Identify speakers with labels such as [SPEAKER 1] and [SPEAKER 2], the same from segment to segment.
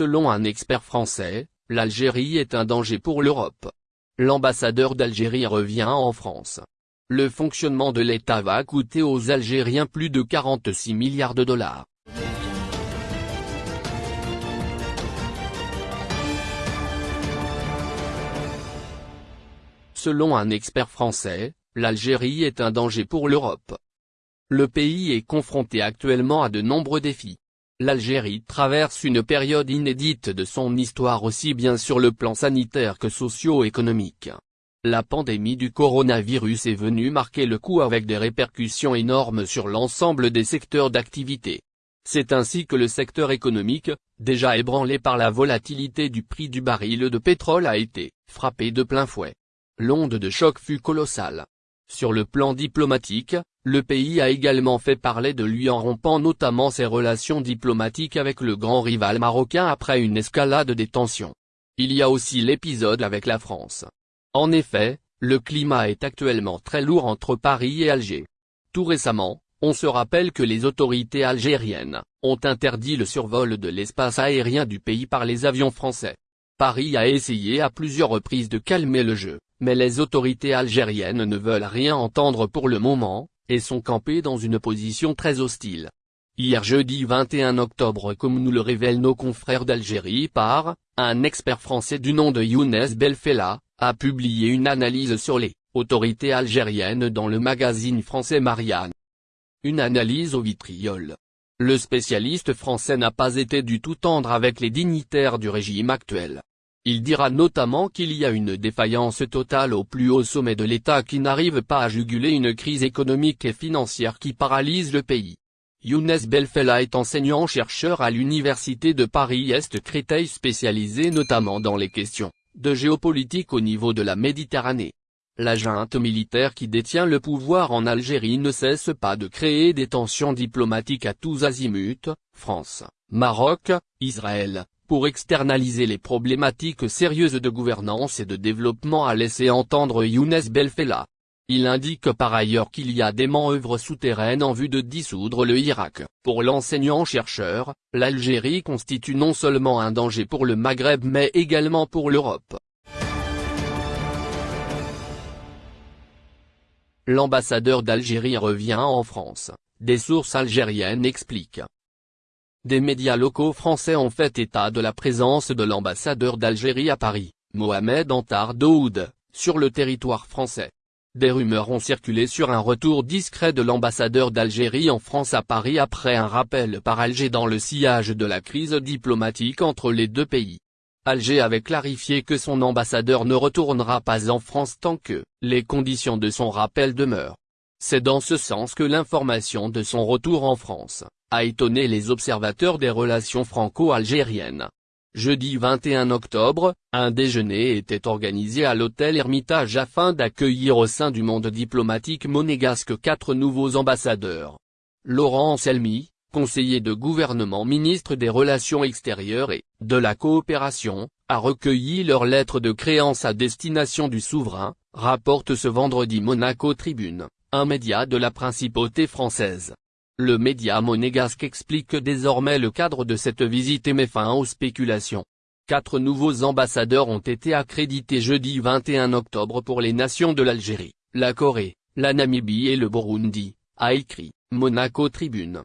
[SPEAKER 1] Selon un expert français, l'Algérie est un danger pour l'Europe. L'ambassadeur d'Algérie revient en France. Le fonctionnement de l'État va coûter aux Algériens plus de 46 milliards de dollars. Selon un expert français, l'Algérie est un danger pour l'Europe. Le pays est confronté actuellement à de nombreux défis. L'Algérie traverse une période inédite de son histoire aussi bien sur le plan sanitaire que socio-économique. La pandémie du coronavirus est venue marquer le coup avec des répercussions énormes sur l'ensemble des secteurs d'activité. C'est ainsi que le secteur économique, déjà ébranlé par la volatilité du prix du baril de pétrole a été frappé de plein fouet. L'onde de choc fut colossale. Sur le plan diplomatique, le pays a également fait parler de lui en rompant notamment ses relations diplomatiques avec le grand rival marocain après une escalade des tensions. Il y a aussi l'épisode avec la France. En effet, le climat est actuellement très lourd entre Paris et Alger. Tout récemment, on se rappelle que les autorités algériennes ont interdit le survol de l'espace aérien du pays par les avions français. Paris a essayé à plusieurs reprises de calmer le jeu, mais les autorités algériennes ne veulent rien entendre pour le moment, et sont campées dans une position très hostile. Hier jeudi 21 octobre comme nous le révèlent nos confrères d'Algérie par, un expert français du nom de Younes Belfella, a publié une analyse sur les autorités algériennes dans le magazine français Marianne. Une analyse au vitriol. Le spécialiste français n'a pas été du tout tendre avec les dignitaires du régime actuel. Il dira notamment qu'il y a une défaillance totale au plus haut sommet de l'État qui n'arrive pas à juguler une crise économique et financière qui paralyse le pays. Younes Belfella est enseignant-chercheur à l'Université de Paris-Est Créteil spécialisé notamment dans les questions de géopolitique au niveau de la Méditerranée. La junte militaire qui détient le pouvoir en Algérie ne cesse pas de créer des tensions diplomatiques à tous azimuts, France, Maroc, Israël, pour externaliser les problématiques sérieuses de gouvernance et de développement a laissé entendre Younes Belfella. Il indique par ailleurs qu'il y a des manœuvres souterraines en vue de dissoudre le Irak. Pour l'enseignant-chercheur, l'Algérie constitue non seulement un danger pour le Maghreb mais également pour l'Europe. L'ambassadeur d'Algérie revient en France, des sources algériennes expliquent. Des médias locaux français ont fait état de la présence de l'ambassadeur d'Algérie à Paris, Mohamed Antar Daoud, sur le territoire français. Des rumeurs ont circulé sur un retour discret de l'ambassadeur d'Algérie en France à Paris après un rappel par Alger dans le sillage de la crise diplomatique entre les deux pays. Alger avait clarifié que son ambassadeur ne retournera pas en France tant que les conditions de son rappel demeurent. C'est dans ce sens que l'information de son retour en France a étonné les observateurs des relations franco-algériennes. Jeudi 21 octobre, un déjeuner était organisé à l'hôtel Hermitage afin d'accueillir au sein du monde diplomatique monégasque quatre nouveaux ambassadeurs. Laurent Selmy, conseiller de gouvernement ministre des Relations extérieures et de la coopération, a recueilli leur lettre de créance à destination du souverain, rapporte ce vendredi Monaco Tribune, un média de la principauté française. Le média monégasque explique désormais le cadre de cette visite et met fin aux spéculations. Quatre nouveaux ambassadeurs ont été accrédités jeudi 21 octobre pour les nations de l'Algérie, la Corée, la Namibie et le Burundi, a écrit Monaco Tribune.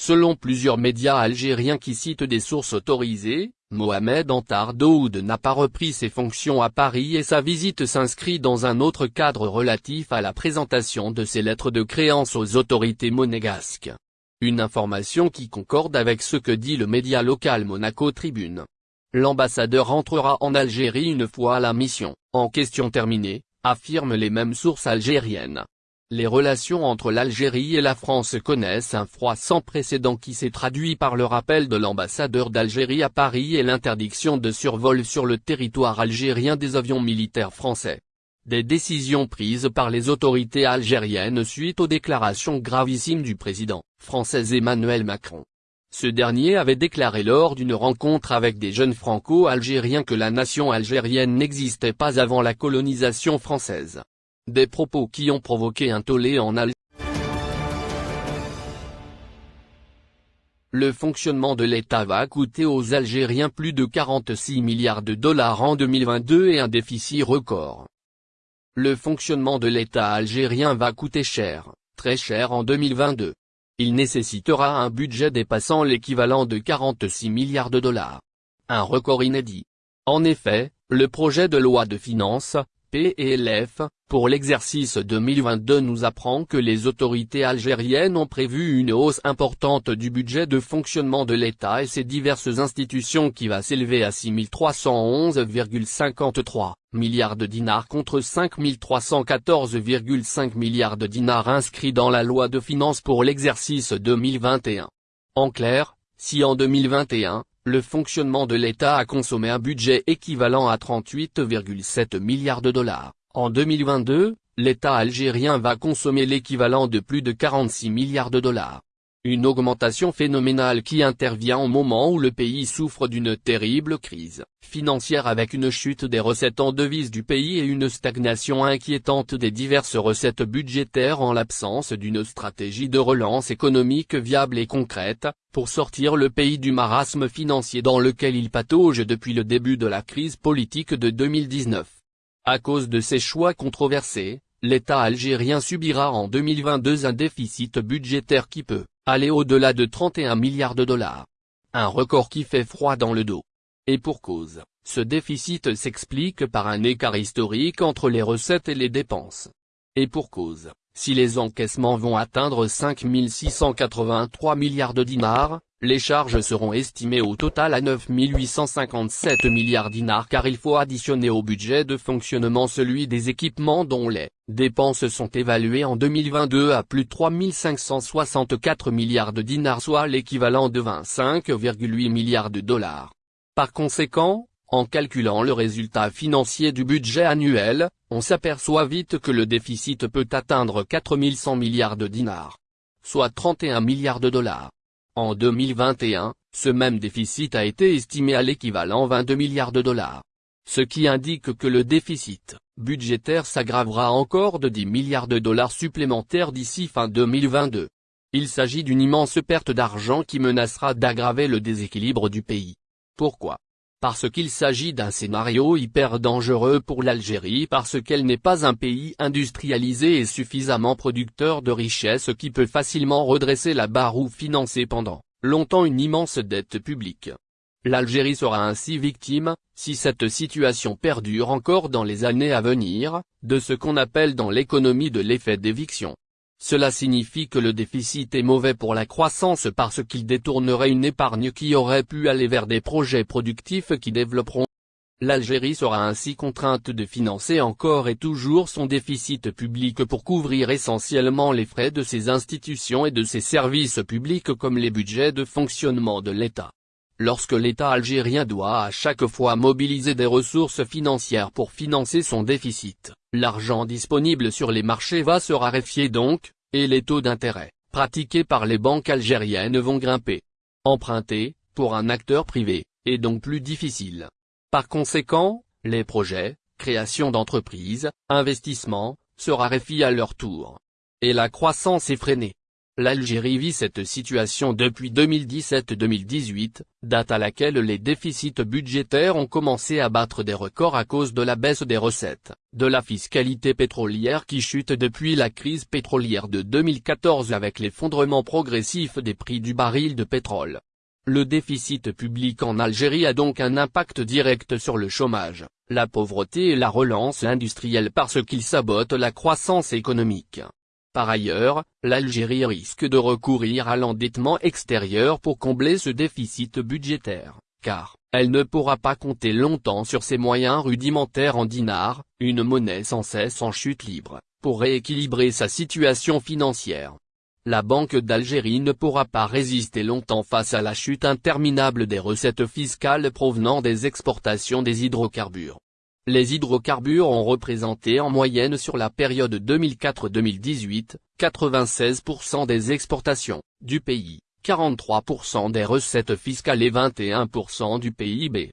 [SPEAKER 1] Selon plusieurs médias algériens qui citent des sources autorisées, Mohamed Antar Daoud n'a pas repris ses fonctions à Paris et sa visite s'inscrit dans un autre cadre relatif à la présentation de ses lettres de créance aux autorités monégasques. Une information qui concorde avec ce que dit le média local Monaco Tribune. L'ambassadeur entrera en Algérie une fois la mission, en question terminée, affirment les mêmes sources algériennes. Les relations entre l'Algérie et la France connaissent un froid sans précédent qui s'est traduit par le rappel de l'ambassadeur d'Algérie à Paris et l'interdiction de survol sur le territoire algérien des avions militaires français. Des décisions prises par les autorités algériennes suite aux déclarations gravissimes du président français Emmanuel Macron. Ce dernier avait déclaré lors d'une rencontre avec des jeunes franco-algériens que la nation algérienne n'existait pas avant la colonisation française. Des propos qui ont provoqué un tollé en Algérie. le fonctionnement de l'État va coûter aux Algériens plus de 46 milliards de dollars en 2022 et un déficit record. Le fonctionnement de l'État algérien va coûter cher, très cher en 2022. Il nécessitera un budget dépassant l'équivalent de 46 milliards de dollars. Un record inédit. En effet, le projet de loi de finances, PLF, pour l'exercice 2022 nous apprend que les autorités algériennes ont prévu une hausse importante du budget de fonctionnement de l'État et ses diverses institutions qui va s'élever à 6311,53 milliards de dinars contre 5314,5 milliards de dinars inscrits dans la loi de finances pour l'exercice 2021. En clair, si en 2021, le fonctionnement de l'État a consommé un budget équivalent à 38,7 milliards de dollars. En 2022, l'État algérien va consommer l'équivalent de plus de 46 milliards de dollars. Une augmentation phénoménale qui intervient au moment où le pays souffre d'une terrible crise financière avec une chute des recettes en devises du pays et une stagnation inquiétante des diverses recettes budgétaires en l'absence d'une stratégie de relance économique viable et concrète, pour sortir le pays du marasme financier dans lequel il patauge depuis le début de la crise politique de 2019. À cause de ces choix controversés, l'État algérien subira en 2022 un déficit budgétaire qui peut aller au-delà de 31 milliards de dollars. Un record qui fait froid dans le dos. Et pour cause, ce déficit s'explique par un écart historique entre les recettes et les dépenses. Et pour cause, si les encaissements vont atteindre 5 683 milliards de dinars, les charges seront estimées au total à 9 857 milliards dinars car il faut additionner au budget de fonctionnement celui des équipements dont les dépenses sont évaluées en 2022 à plus de 3 564 milliards de dinars soit l'équivalent de 25,8 milliards de dollars. Par conséquent, en calculant le résultat financier du budget annuel, on s'aperçoit vite que le déficit peut atteindre 4100 milliards de dinars. Soit 31 milliards de dollars. En 2021, ce même déficit a été estimé à l'équivalent 22 milliards de dollars. Ce qui indique que le déficit budgétaire s'aggravera encore de 10 milliards de dollars supplémentaires d'ici fin 2022. Il s'agit d'une immense perte d'argent qui menacera d'aggraver le déséquilibre du pays. Pourquoi? Parce qu'il s'agit d'un scénario hyper dangereux pour l'Algérie parce qu'elle n'est pas un pays industrialisé et suffisamment producteur de richesses qui peut facilement redresser la barre ou financer pendant longtemps une immense dette publique. L'Algérie sera ainsi victime, si cette situation perdure encore dans les années à venir, de ce qu'on appelle dans l'économie de l'effet d'éviction. Cela signifie que le déficit est mauvais pour la croissance parce qu'il détournerait une épargne qui aurait pu aller vers des projets productifs qui développeront. L'Algérie sera ainsi contrainte de financer encore et toujours son déficit public pour couvrir essentiellement les frais de ses institutions et de ses services publics comme les budgets de fonctionnement de l'État. Lorsque l'État algérien doit à chaque fois mobiliser des ressources financières pour financer son déficit, l'argent disponible sur les marchés va se raréfier donc, et les taux d'intérêt, pratiqués par les banques algériennes vont grimper. Emprunter, pour un acteur privé, est donc plus difficile. Par conséquent, les projets, création d'entreprises, investissements, se raréfient à leur tour. Et la croissance est freinée. L'Algérie vit cette situation depuis 2017-2018, date à laquelle les déficits budgétaires ont commencé à battre des records à cause de la baisse des recettes, de la fiscalité pétrolière qui chute depuis la crise pétrolière de 2014 avec l'effondrement progressif des prix du baril de pétrole. Le déficit public en Algérie a donc un impact direct sur le chômage, la pauvreté et la relance industrielle parce qu'il sabote la croissance économique. Par ailleurs, l'Algérie risque de recourir à l'endettement extérieur pour combler ce déficit budgétaire, car, elle ne pourra pas compter longtemps sur ses moyens rudimentaires en dinars, une monnaie sans cesse en chute libre, pour rééquilibrer sa situation financière. La Banque d'Algérie ne pourra pas résister longtemps face à la chute interminable des recettes fiscales provenant des exportations des hydrocarbures. Les hydrocarbures ont représenté en moyenne sur la période 2004-2018, 96% des exportations du pays, 43% des recettes fiscales et 21% du PIB.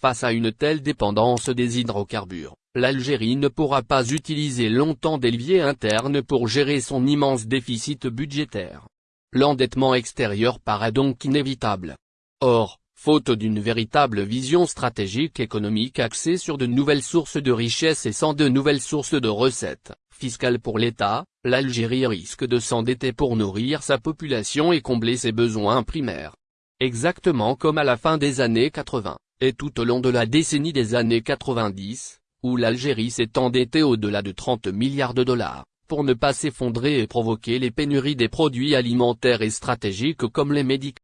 [SPEAKER 1] Face à une telle dépendance des hydrocarbures, l'Algérie ne pourra pas utiliser longtemps des leviers internes pour gérer son immense déficit budgétaire. l'endettement extérieur paraît donc inévitable. Or, faute d'une véritable vision stratégique économique axée sur de nouvelles sources de richesse et sans de nouvelles sources de recettes fiscales pour l'État, l'Algérie risque de s'endetter pour nourrir sa population et combler ses besoins primaires. Exactement comme à la fin des années 80, et tout au long de la décennie des années 90, où l'Algérie s'est endettée au-delà de 30 milliards de dollars, pour ne pas s'effondrer et provoquer les pénuries des produits alimentaires et stratégiques comme les médicaments.